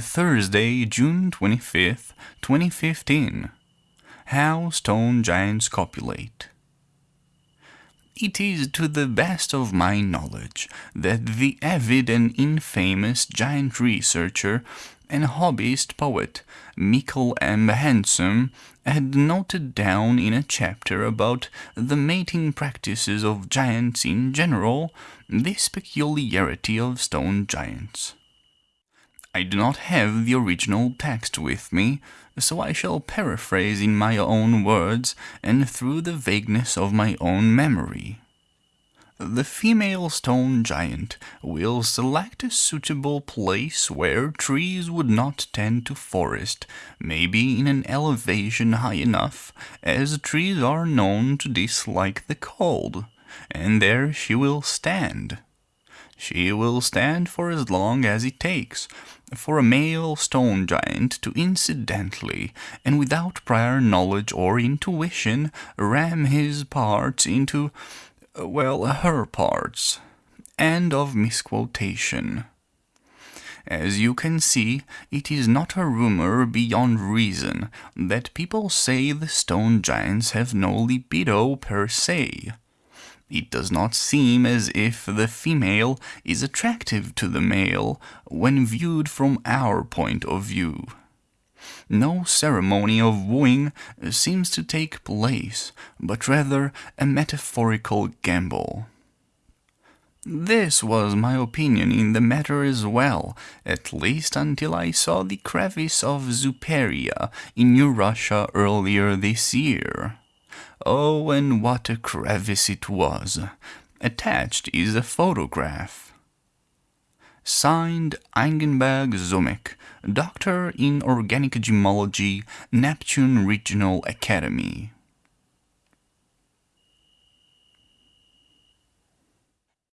Thursday, June 25th, 2015. How Stone Giants Copulate. It is to the best of my knowledge that the avid and infamous giant researcher and hobbyist poet Mikkel M. Handsome had noted down in a chapter about the mating practices of giants in general this peculiarity of stone giants. I do not have the original text with me, so I shall paraphrase in my own words and through the vagueness of my own memory. The female stone giant will select a suitable place where trees would not tend to forest, maybe in an elevation high enough, as trees are known to dislike the cold, and there she will stand. She will stand for as long as it takes for a male stone giant to incidentally and without prior knowledge or intuition ram his parts into, well, her parts. End of misquotation. As you can see, it is not a rumor beyond reason that people say the stone giants have no libido per se. It does not seem as if the female is attractive to the male when viewed from our point of view. No ceremony of wooing seems to take place, but rather a metaphorical gamble. This was my opinion in the matter as well, at least until I saw the crevice of Zuperia in New Russia earlier this year. Oh, and what a crevice it was! Attached is a photograph. Signed Eigenberg Zomek, Doctor in Organic Gemology, Neptune Regional Academy.